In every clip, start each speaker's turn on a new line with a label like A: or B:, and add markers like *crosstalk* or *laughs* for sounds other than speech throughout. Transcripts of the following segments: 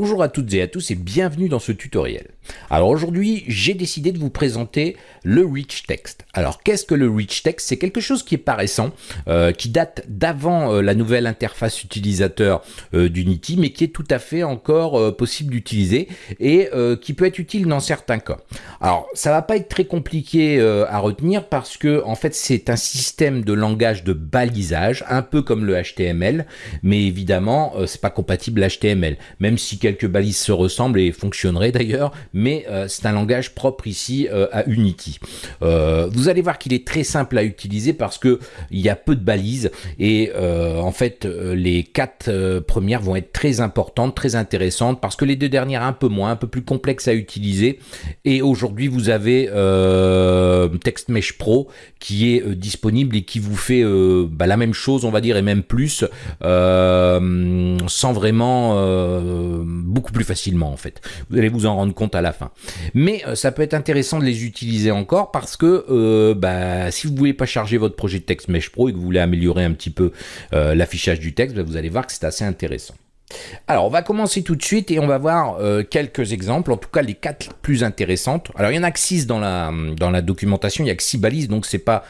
A: Bonjour à toutes et à tous et bienvenue dans ce tutoriel. Alors aujourd'hui, j'ai décidé de vous présenter le rich text. Alors qu'est-ce que le rich text? C'est quelque chose qui est pas récent, euh, qui date d'avant euh, la nouvelle interface utilisateur euh, d'Unity, mais qui est tout à fait encore possible d'utiliser et qui peut être utile dans certains cas. Alors ça va pas être très compliqué à retenir parce que en fait c'est un système de langage de balisage, un peu comme le HTML, mais évidemment c'est pas compatible HTML, même si quelques balises se ressemblent et fonctionneraient d'ailleurs, mais euh, c'est un langage propre ici euh, à Unity. Euh, vous allez voir qu'il est très simple à utiliser parce que il y a peu de balises et en fait les quatre premières vont être très importantes, très intéressantes parce que les deux dernières un peu moins, un peu plus complexes à utiliser. Et aujourd'hui vous avez TextMesh Pro qui est disponible et qui vous fait bah, la même chose on va dire et même plus sans vraiment beaucoup plus facilement en fait. Vous allez vous en rendre compte à la fin. Mais euh, ça peut être intéressant de les utiliser encore parce que euh, bah, si vous voulez pas charger votre projet de texte Mesh Pro et que vous voulez améliorer un petit peu euh, l'affichage du texte, bah, vous allez voir que c'est assez intéressant. Alors, on va commencer tout de suite et on va voir quelques exemples, en tout cas les quatre plus intéressantes. Alors, il y en a que six dans la, dans la documentation, il n'y a que six balises, donc c'est pas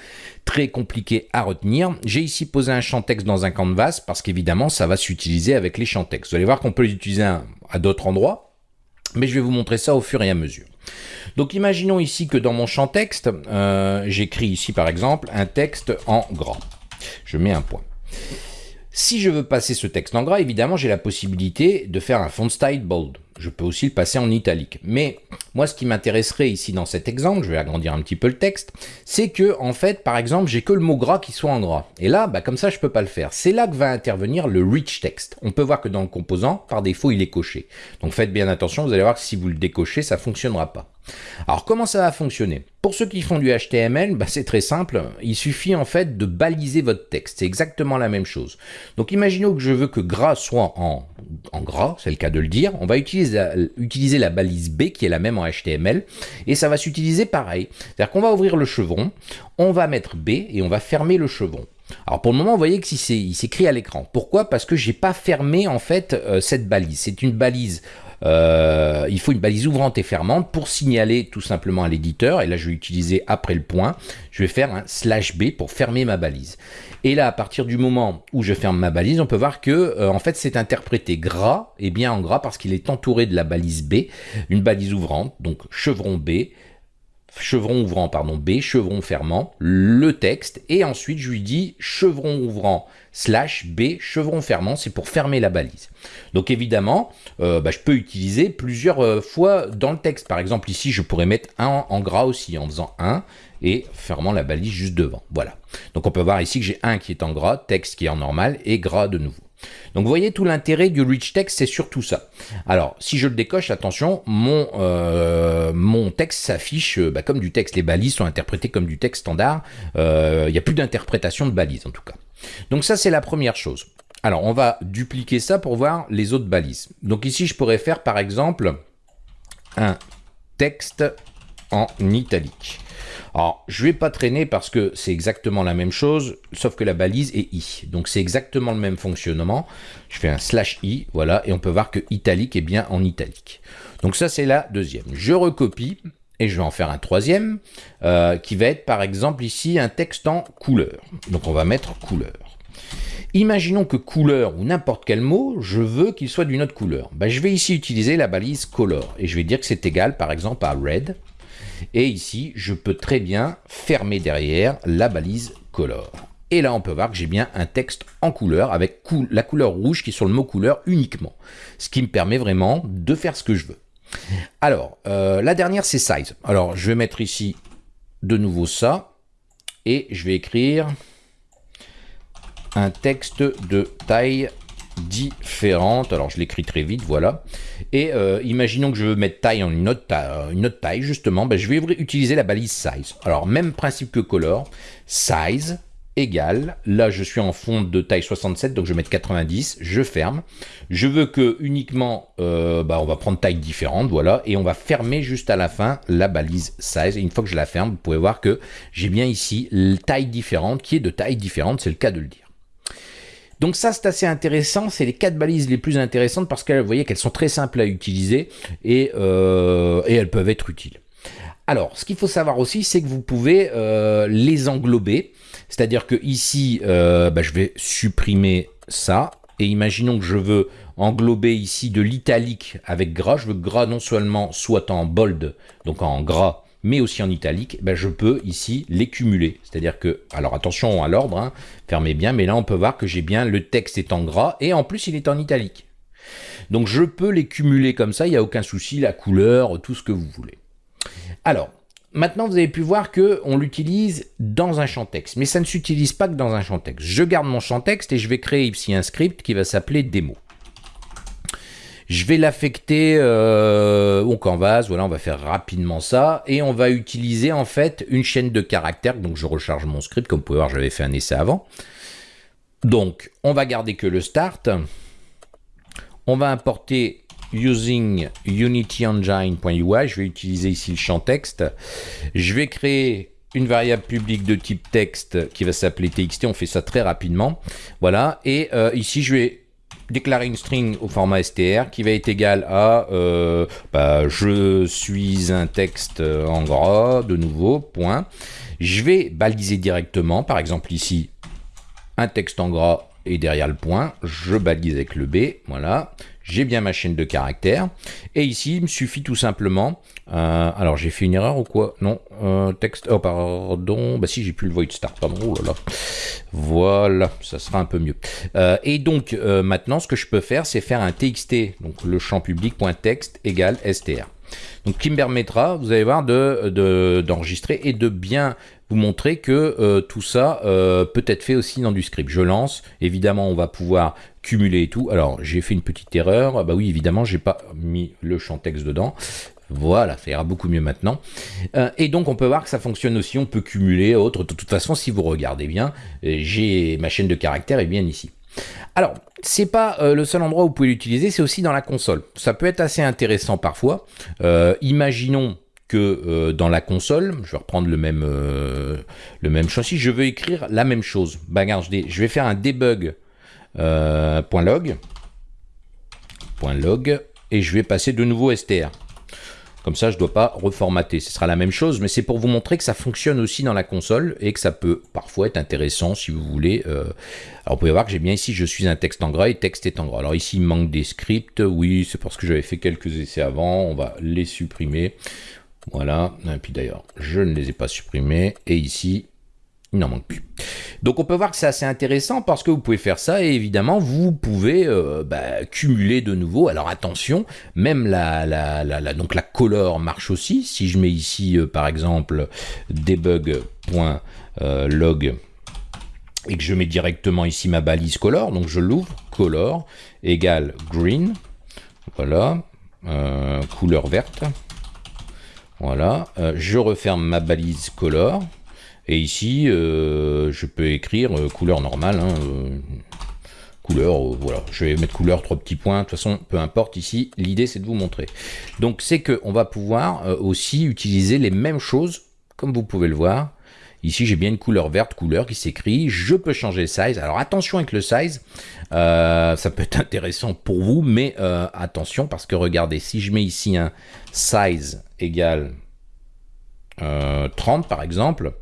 A: très compliqué à retenir. J'ai ici posé un champ texte dans un canvas parce qu'évidemment, ça va s'utiliser avec les champs texte. Vous allez voir qu'on peut les utiliser à d'autres endroits mais je vais vous montrer ça au fur et à mesure. Donc imaginons ici que dans mon champ texte, euh, j'écris ici par exemple un texte en gras. Je mets un point. Si je veux passer ce texte en gras, évidemment, j'ai la possibilité de faire un font style bold. Je peux aussi le passer en italique. Mais moi, ce qui m'intéresserait ici dans cet exemple, je vais agrandir un petit peu le texte, c'est que, en fait, par exemple, j'ai que le mot gras qui soit en gras. Et là, bah, comme ça, je peux pas le faire. C'est là que va intervenir le rich text. On peut voir que dans le composant, par défaut, il est coché. Donc faites bien attention, vous allez voir que si vous le décochez, ça fonctionnera pas. Alors comment ça va fonctionner? Pour ceux qui font du HTML, bah, c'est très simple, il suffit en fait de baliser votre texte, c'est exactement la même chose. Donc imaginons que je veux que gras soit en, gras, c'est le cas de le dire, on va utiliser, la balise B qui est la même en HTML, et ça va s'utiliser pareil. C'est-à-dire qu'on va ouvrir le chevron, on va mettre B et on va fermer le chevron. Alors pour le moment, vous voyez que il s'écrit à l'écran. Pourquoi? Parce que j'ai pas fermé en fait euh, cette balise. C'est une balise euh, il faut une balise ouvrante et fermante pour signaler tout simplement à l'éditeur, et là je vais utiliser après le point, je vais faire un slash B pour fermer ma balise. Et là, à partir du moment où je ferme ma balise, on peut voir que euh, en fait c'est interprété gras, et bien en gras parce qu'il est entouré de la balise B, une balise ouvrante, donc chevron B, chevron ouvrant, pardon, B, chevron fermant, le texte, et ensuite je lui dis chevron ouvrant slash B, chevron fermant, c'est pour fermer la balise. Donc évidemment, euh, bah, je peux utiliser plusieurs euh, fois dans le texte. Par exemple, ici, je pourrais mettre un en gras aussi, en faisant un et fermant la balise juste devant. Voilà. Donc on peut voir ici que j'ai un qui est en gras, texte qui est en normal, et gras de nouveau. Donc vous voyez tout l'intérêt du rich text, c'est surtout ça. Alors si je le décoche, attention, mon, euh, mon texte s'affiche euh, bah, comme du texte. Les balises sont interprétées comme du texte standard. Euh, il n'y a plus d'interprétation de balises en tout cas. Donc ça c'est la première chose. Alors on va dupliquer ça pour voir les autres balises. Donc ici je pourrais faire par exemple un texte en italique. Alors, je vais pas traîner parce que c'est exactement la même chose, sauf que la balise est i. Donc, c'est exactement le même fonctionnement. Je fais un slash i, voilà, et on peut voir que italique est bien en italique. Donc, ça, c'est la deuxième. Je recopie et je vais en faire un troisième, euh, qui va être, par exemple, ici, un texte en couleur. Donc, on va mettre couleur. Imaginons que couleur ou n'importe quel mot, je veux qu'il soit d'une autre couleur. Ben, je vais ici utiliser la balise color et je vais dire que c'est égal par exemple à red et ici, je peux très bien fermer derrière la balise color. Et là, on peut voir que j'ai bien un texte en couleur avec la couleur rouge qui est sur le mot couleur uniquement. Ce qui me permet vraiment de faire ce que je veux. Alors, euh, la dernière, c'est size. Alors, je vais mettre ici de nouveau ça. Et je vais écrire un texte de taille différentes. Alors, je l'écris très vite, voilà. Et euh, imaginons que je veux mettre taille en une autre, taille, une autre taille justement. Ben, je vais utiliser la balise size. Alors, même principe que color. Size égale, là je suis en fond de taille 67, donc je vais mettre 90, je ferme. Je veux que uniquement, bah, on va prendre taille différente, voilà, et on va fermer juste à la fin la balise size. Une fois que je la ferme, vous pouvez voir que j'ai bien ici taille différente, qui est de taille différente, c'est le cas de le dire. Donc ça, c'est assez intéressant. C'est les quatre balises les plus intéressantes parce que vous voyez qu'elles sont très simples à utiliser et, euh, et elles peuvent être utiles. Alors, ce qu'il faut savoir aussi, c'est que vous pouvez euh, les englober. C'est-à-dire que ici, euh, bah, je vais supprimer ça. Et imaginons que je veux englober ici de l'italique avec gras. Je veux que gras non seulement soit en bold, donc en gras, mais aussi en italique, ben je peux ici les cumuler. C'est-à-dire que, alors attention à l'ordre, hein, fermez bien, mais là on peut voir que j'ai bien le texte est en gras et en plus il est en italique. Donc je peux les cumuler comme ça, il n'y a aucun souci, la couleur, tout ce que vous voulez. Alors, maintenant vous avez pu voir que on l'utilise dans un champ texte, mais ça ne s'utilise pas que dans un champ texte. Je garde mon champ texte et je vais créer ici un script qui va s'appeler démo. Je vais l'affecter euh, au canvas, voilà, on va faire rapidement ça, et on va utiliser en fait une chaîne de caractères, donc je recharge mon script, comme vous pouvez voir, j'avais fait un essai avant. Donc, on va garder que le start, on va importer using unityengine.ui, je vais utiliser ici le champ texte, je vais créer une variable publique de type texte qui va s'appeler txt, on fait ça très rapidement, voilà, et euh, ici je vais déclarer une string au format str qui va être égal à euh, bah, je suis un texte en gras, de nouveau, point. Je vais baliser directement, par exemple ici, un texte en gras et derrière le point, je balise avec le B, voilà j'ai bien ma chaîne de caractères. Et ici, il me suffit tout simplement... Euh, alors, j'ai fait une erreur ou quoi? Non, euh, texte... Oh, pardon. Bah si, j'ai plus le void start, pardon. Oh là là. Voilà, ça sera un peu mieux. Euh, et donc, maintenant, ce que je peux faire, c'est faire un txt, donc le champ public.text égale str. Donc, qui me permettra, vous allez voir, d'enregistrer de, et de bien vous montrer que euh, tout ça euh, peut être fait aussi dans du script. Je lance, évidemment on va pouvoir cumuler et tout. Alors j'ai fait une petite erreur, ah bah oui évidemment j'ai pas mis le champ texte dedans. Voilà, ça ira beaucoup mieux maintenant. Euh, et donc on peut voir que ça fonctionne aussi, on peut cumuler, autre. De toute façon, si vous regardez bien, j'ai ma chaîne de caractères est bien ici. Alors, c'est pas le seul endroit où vous pouvez l'utiliser, c'est aussi dans la console. Ça peut être assez intéressant parfois. imaginons que euh, dans la console, je vais reprendre le même, euh, le même châssis, je veux écrire la même chose. Bah, je vais faire un debug euh, .log, .log et je vais passer de nouveau str. Comme ça, je ne dois pas reformater. Ce sera la même chose, mais c'est pour vous montrer que ça fonctionne aussi dans la console et que ça peut parfois être intéressant si vous voulez. Alors, vous pouvez voir que j'ai bien ici, je suis un texte en gras et texte est en gras. Alors ici, il manque des scripts. Oui, c'est parce que j'avais fait quelques essais avant. On va les supprimer. Voilà, et puis d'ailleurs, je ne les ai pas supprimés, et ici, il n'en manque plus. Donc on peut voir que c'est assez intéressant parce que vous pouvez faire ça et évidemment vous pouvez euh, bah, cumuler de nouveau. Alors attention, même la, la, la, donc la color marche aussi. Si je mets ici euh, par exemple debug.log euh, et que je mets directement ici ma balise color, donc je l'ouvre, color égale green, voilà, couleur verte. Voilà, euh, je referme ma balise color. Et ici, euh, je peux écrire euh, couleur normale. Hein, couleur, voilà, je vais mettre couleur, trois petits points. De toute façon, peu importe ici, l'idée c'est de vous montrer. Donc c'est qu'on va pouvoir aussi utiliser les mêmes choses, comme vous pouvez le voir. Ici, j'ai bien une couleur verte, couleur qui s'écrit. Je peux changer le size. Alors attention avec le size, ça peut être intéressant pour vous, mais attention parce que regardez, si je mets ici un size égale 30 euh, par exemple,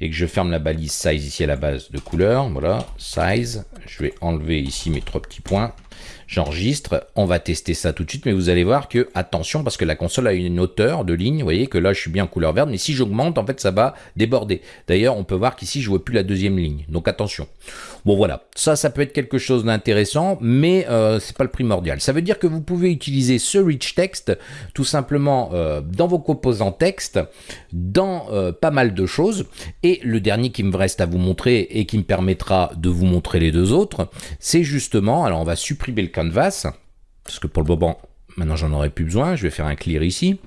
A: et que je ferme la balise size ici à la base de couleur, voilà, size, je vais enlever ici mes trois petits points, j'enregistre, on va tester ça tout de suite, mais vous allez voir que, attention, parce que la console a une hauteur de ligne, vous voyez que là je suis bien en couleur verte, mais si j'augmente, en fait ça va déborder. D'ailleurs, on peut voir qu'ici je vois plus la deuxième ligne, donc attention. Bon voilà, ça, ça peut être quelque chose d'intéressant, mais euh, c'est pas le primordial. Ça veut dire que vous pouvez utiliser ce rich text tout simplement euh, dans vos composants texte, dans euh, pas mal de choses. Et le dernier qui me reste à vous montrer et qui me permettra de vous montrer les deux autres, c'est justement, alors on va supprimer le canvas, parce que pour le moment, maintenant j'en aurai plus besoin, je vais faire un clear ici.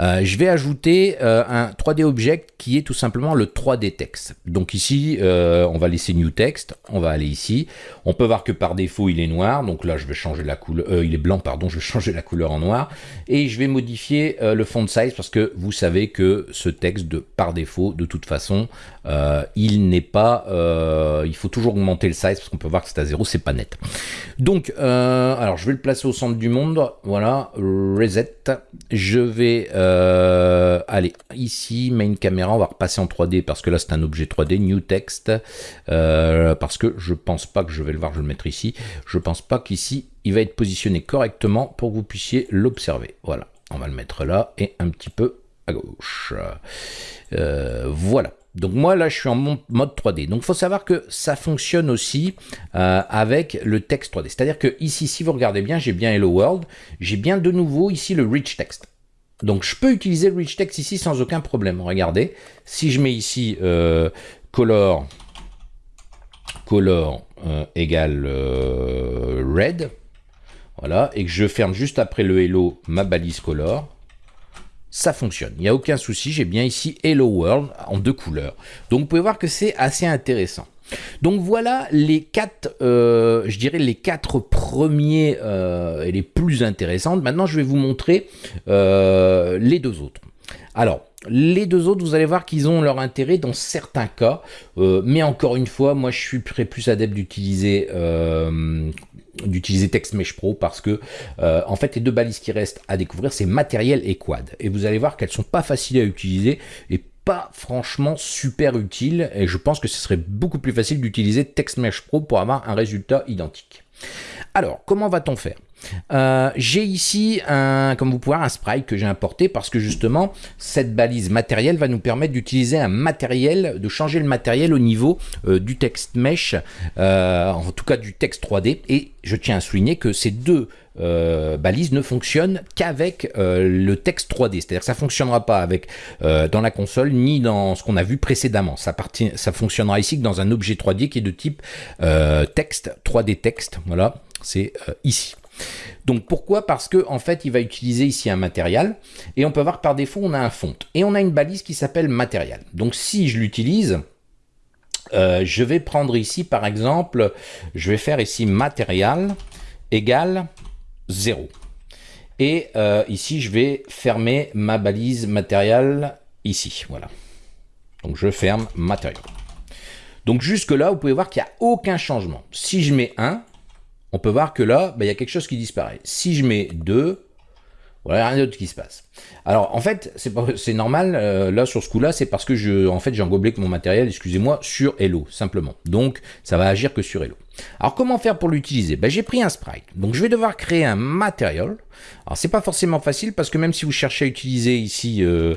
A: Euh, je vais ajouter euh, un 3D Object qui est tout simplement le 3D Text. Donc ici, euh, on va laisser New Text, on va aller ici. On peut voir que par défaut, il est noir. Donc là, je vais changer la couleur, il est blanc, pardon, je vais *laughs* changer la couleur en noir. Et je vais modifier le font size parce que vous savez que ce texte, de, par défaut, de toute façon, il n'est pas... il faut toujours augmenter le size parce qu'on peut voir que c'est à zéro, c'est pas net. Donc, alors je vais le placer au centre du monde. Voilà, reset. Je vais... Euh, allez, ici, main caméra, on va repasser en 3D parce que là c'est un objet 3D, new text, euh, parce que je pense pas que je vais le voir, je vais le mettre ici, je pense pas qu'ici il va être positionné correctement pour que vous puissiez l'observer. Voilà, on va le mettre là et un petit peu à gauche. Euh, voilà. Donc moi là je suis en mode 3D. Donc faut savoir que ça fonctionne aussi avec le texte 3D. C'est-à-dire que ici si vous regardez bien j'ai bien Hello World, j'ai bien de nouveau ici le Rich Text. Donc je peux utiliser le rich text ici sans aucun problème. Regardez, si je mets ici euh, color, color euh, égale euh, red, voilà, et que je ferme juste après le hello ma balise color, ça fonctionne. Il n'y a aucun souci, j'ai bien ici Hello World en deux couleurs. Donc vous pouvez voir que c'est assez intéressant. Donc voilà les quatre, euh, je dirais les quatre premiers euh, et les plus intéressantes. Maintenant, je vais vous montrer euh, les deux autres. Alors, les deux autres, vous allez voir qu'ils ont leur intérêt dans certains cas, mais encore une fois, moi je suis très plus adepte d'utiliser d'utiliser TextMesh Pro parce que en fait les deux balises qui restent à découvrir c'est matériel et quad et vous allez voir qu'elles sont pas faciles à utiliser et pas franchement super utile et je pense que ce serait beaucoup plus facile d'utiliser TextMesh Pro pour avoir un résultat identique. Alors, comment va-t-on faire? Euh, j'ai ici, un, comme vous pouvez voir, un sprite que j'ai importé parce que justement, cette balise matérielle va nous permettre d'utiliser un matériel, de changer le matériel au niveau euh, du texte mesh, euh, en tout cas du texte 3D. Et je tiens à souligner que ces deux balises ne fonctionnent qu'avec le texte 3D. C'est-à-dire que ça ne fonctionnera pas avec dans la console ni dans ce qu'on a vu précédemment. Ça, ça fonctionnera ici que dans un objet 3D qui est de type texte, 3D texte. Voilà, c'est ici. Donc pourquoi? Parce que en fait, il va utiliser ici un matériel et on peut voir par défaut, on a un font et on a une balise qui s'appelle matériel. Donc si je l'utilise, euh, je vais prendre ici par exemple, je vais faire ici matériel égale 0. Et euh, ici, je vais fermer ma balise matériel ici. Voilà. Donc je ferme matériel. Donc jusque là, vous pouvez voir qu'il n'y a aucun changement. Si je mets 1, on peut voir que là, bah, il y a quelque chose qui disparaît. Si je mets 2, voilà, rien d'autre qui se passe. Alors, en fait, c'est normal, euh, là, sur ce coup-là, c'est parce que je, en fait, j'ai englobé mon matériel, excusez-moi, sur Hello, simplement. Donc, ça va agir que sur Hello. Alors, comment faire pour l'utiliser? Ben, J'ai pris un sprite. Donc, je vais devoir créer un matériel. Alors, c'est pas forcément facile parce que même si vous cherchez à utiliser ici euh,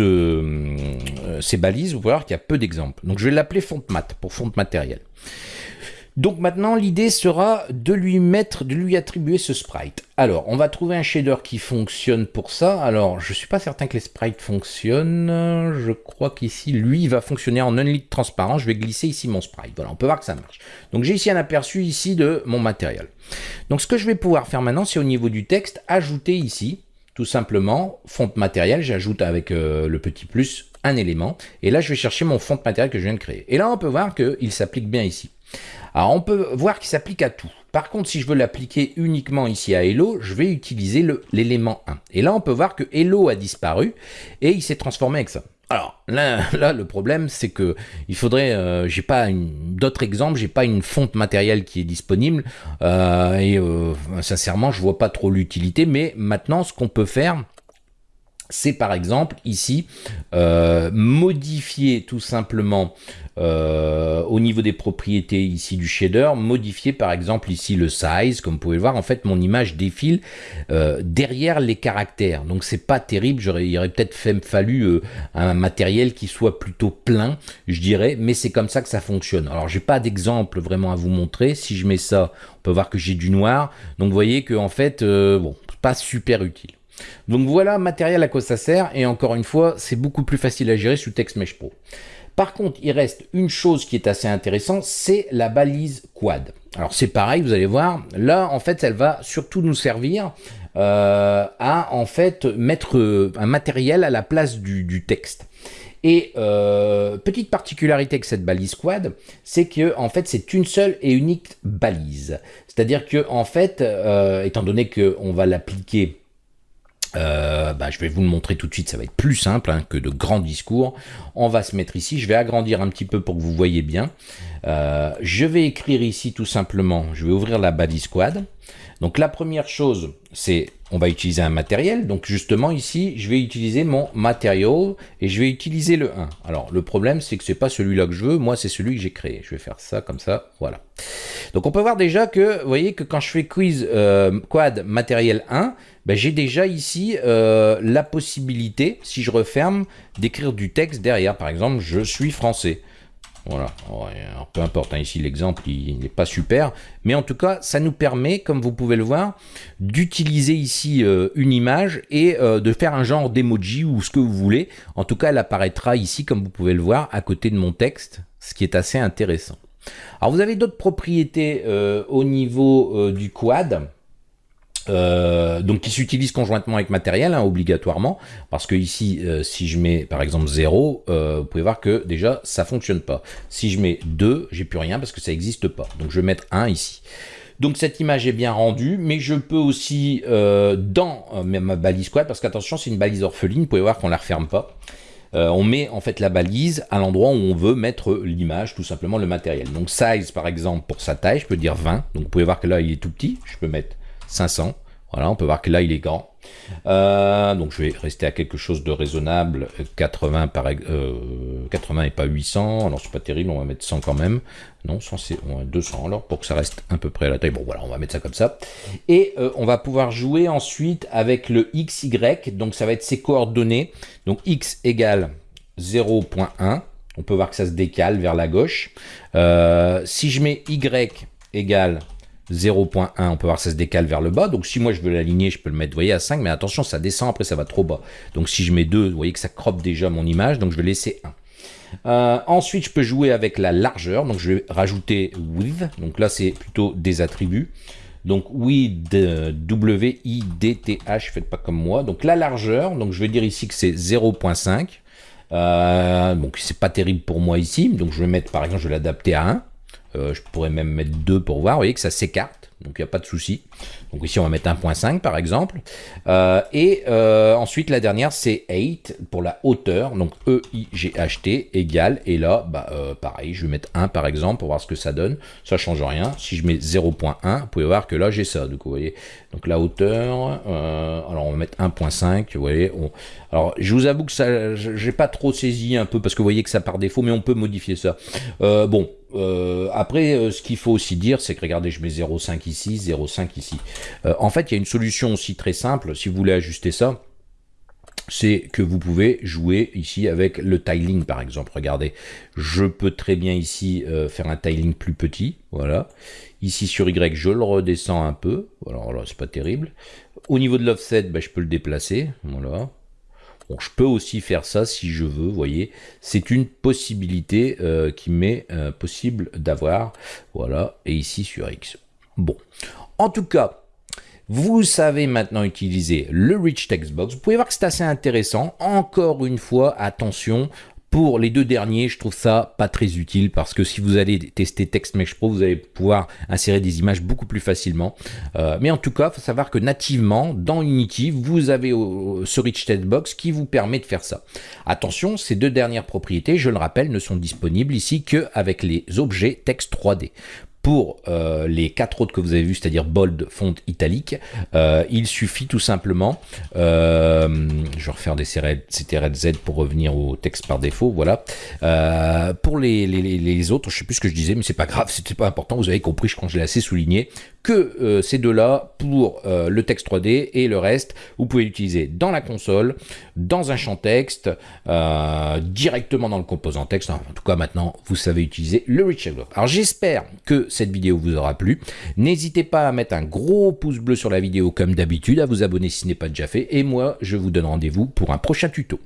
A: euh, ces balises, vous pouvez voir qu'il y a peu d'exemples. Donc, je vais l'appeler font mat pour font matériel. Donc maintenant, l'idée sera de lui mettre, de lui attribuer ce sprite. Alors, on va trouver un shader qui fonctionne pour ça. Alors, je suis pas certain que les sprites fonctionnent. Je crois qu'ici, lui, il va fonctionner en unlit transparent. Je vais glisser ici mon sprite. Voilà, on peut voir que ça marche. Donc, j'ai ici un aperçu ici de mon matériel. Donc, ce que je vais pouvoir faire maintenant, c'est au niveau du texte, ajouter ici, tout simplement, font matériel. J'ajoute avec euh, le petit plus un élément. Et là, je vais chercher mon font matériel que je viens de créer. Et là, on peut voir qu'il s'applique bien ici. Alors on peut voir qu'il s'applique à tout. Par contre, si je veux l'appliquer uniquement ici à Hello, je vais utiliser l'élément 1. Et là, on peut voir que Hello a disparu et il s'est transformé avec ça. Alors là, *laughs* là le problème, c'est que il faudrait, euh, j'ai pas d'autres exemples, j'ai pas une fonte matérielle qui est disponible euh, et euh, sincèrement, je vois pas trop l'utilité. Mais maintenant, ce qu'on peut faire, c'est par exemple ici modifier tout simplement euh, au niveau des propriétés ici du shader, modifier par exemple ici le size, comme vous pouvez le voir, en fait mon image défile euh, derrière les caractères. Donc c'est pas terrible, il aurait peut-être fallu euh, un matériel qui soit plutôt plein, je dirais, mais c'est comme ça que ça fonctionne. Alors j'ai pas d'exemple vraiment à vous montrer, si je mets ça, on peut voir que j'ai du noir, donc vous voyez que en fait, bon, pas super utile. Donc voilà matériel à quoi ça sert, et encore une fois, c'est beaucoup plus facile à gérer sous TextMesh Pro. Par contre, il reste une chose qui est assez intéressante, c'est la balise quad. Alors c'est pareil, vous allez voir, là en fait elle va surtout nous servir à en fait mettre un matériel à la place du, texte. Et petite particularité avec cette balise quad, c'est que en fait c'est une seule et unique balise. C'est-à-dire que en fait, étant donné qu'on va l'appliquer euh, bah, je vais vous le montrer tout de suite, ça va être plus simple hein, que de grands discours. On va se mettre ici, je vais agrandir un petit peu pour que vous voyez bien. Euh, je vais écrire ici tout simplement, je vais ouvrir la balise squad. Donc la première chose, on va utiliser un matériel. Donc justement ici, je vais utiliser mon matériel et je vais utiliser le 1. Alors le problème, c'est que c'est pas celui-là que je veux. Moi, c'est celui que j'ai créé. Je vais faire ça comme ça. Voilà. Donc on peut voir déjà que, vous voyez que quand je fais quiz euh, quad matériel 1, ben, j'ai déjà ici euh, la possibilité, si je referme, d'écrire du texte derrière. Par exemple, je suis français. Voilà, peu importe, hein, ici l'exemple il n'est pas super, mais en tout cas ça nous permet, comme vous pouvez le voir, d'utiliser ici euh, une image et euh, de faire un genre d'emoji ou ce que vous voulez. En tout cas elle apparaîtra ici, comme vous pouvez le voir, à côté de mon texte, ce qui est assez intéressant. Alors vous avez d'autres propriétés euh, au niveau du quad, euh, donc qui s'utilise conjointement avec matériel, hein, obligatoirement, parce que ici, euh, si je mets par exemple 0, euh, vous pouvez voir que déjà ça fonctionne pas. Si je mets 2, j'ai plus rien parce que ça n'existe pas. Donc je vais mettre 1 ici. Donc cette image est bien rendue, mais je peux aussi, dans ma balise quad, parce qu'attention, c'est une balise orpheline, vous pouvez voir qu'on la referme pas. on met en fait la balise à l'endroit où on veut mettre l'image, tout simplement le matériel. Donc size par exemple pour sa taille, je peux dire 20. Donc vous pouvez voir que là il est tout petit, je peux mettre 500. Voilà, on peut voir que là, il est grand. Euh, donc je vais rester à quelque chose de raisonnable, 80 par 80 et pas 800, alors c'est pas terrible, on va mettre 100 quand même, non 100 c'est 200 alors pour que ça reste à peu près à la taille, bon voilà on va mettre ça comme ça, et euh, on va pouvoir jouer ensuite avec le XY, donc ça va être ses coordonnées, donc X égale 0.1, on peut voir que ça se décale vers la gauche, euh, si je mets Y égale 0.1, on peut voir que ça se décale vers le bas. Donc si moi je veux l'aligner, je peux le mettre, voyez, à 5, mais attention, ça descend, après ça va trop bas. Donc si je mets 2, vous voyez que ça croppe déjà mon image, donc je vais laisser 1. Euh, ensuite, je peux jouer avec la largeur, donc je vais rajouter width, donc là c'est plutôt des attributs. Donc width, W-I-D-T-H, faites pas comme moi. Donc la largeur, donc je vais dire ici que c'est 0.5. Euh, donc c'est pas terrible pour moi ici, donc je vais mettre par exemple, je vais l'adapter à 1. Euh, je pourrais même mettre 2 pour voir. Vous voyez que ça s'écarte, donc il n'y a pas de souci. Donc ici, on va mettre 1.5 par exemple. Euh, et euh, ensuite, la dernière, c'est 8 pour la hauteur. Donc E-I-G-H-T égale. Et là, bah, pareil, je vais mettre 1 par exemple pour voir ce que ça donne. Ça change rien. Si je mets 0.1, vous pouvez voir que là, j'ai ça. Donc, vous voyez, donc la hauteur, alors on va mettre 1.5. Vous voyez, alors je vous avoue que ça, j'ai pas trop saisi un peu parce que vous voyez que ça par défaut, mais on peut modifier ça. bon, euh, après, euh, ce qu'il faut aussi dire, c'est que regardez, je mets 0,5 ici, 0,5 ici. Euh, en fait, il y a une solution aussi très simple, si vous voulez ajuster ça, c'est que vous pouvez jouer ici avec le tiling par exemple. Regardez, je peux très bien ici faire un tiling plus petit, voilà. Ici sur Y, je le redescends un peu, alors là, c'est pas terrible. Au niveau de l'offset, ben, je peux le déplacer, voilà je peux aussi faire ça si je veux, voyez. C'est une possibilité euh, qui m'est euh, possible d'avoir. Voilà, et ici sur X. Bon, en tout cas, vous savez maintenant utiliser le Rich Text Box. Vous pouvez voir que c'est assez intéressant. Encore une fois, attention, pour les deux derniers, je trouve ça pas très utile parce que si vous allez tester TextMesh Pro, vous allez pouvoir insérer des images beaucoup plus facilement. Euh, mais en tout cas, il faut savoir que nativement, dans Unity, vous avez ce Rich Text Box qui vous permet de faire ça. Attention, ces deux dernières propriétés, je le rappelle, ne sont disponibles ici qu'avec les objets texte 3D. Pour euh, les quatre autres que vous avez vus, c'est-à-dire bold, font, italique, euh, il suffit tout simplement, euh, je vais refaire des CTRL pour revenir au texte par défaut, voilà. pour les, autres, je sais plus ce que je disais, mais c'est pas grave, *laughs* c'était pas important, vous avez compris, je crois que je l'ai assez souligné, que ces deux-là pour le texte 3D et le reste, vous pouvez l'utiliser dans la console, dans un champ texte, directement dans le composant texte, en tout cas maintenant, vous savez utiliser le Rich Alors j'espère que cette vidéo vous aura plu. N'hésitez pas à mettre un gros pouce bleu sur la vidéo comme d'habitude, à vous abonner si ce n'est pas déjà fait, et moi je vous donne rendez-vous pour un prochain tuto.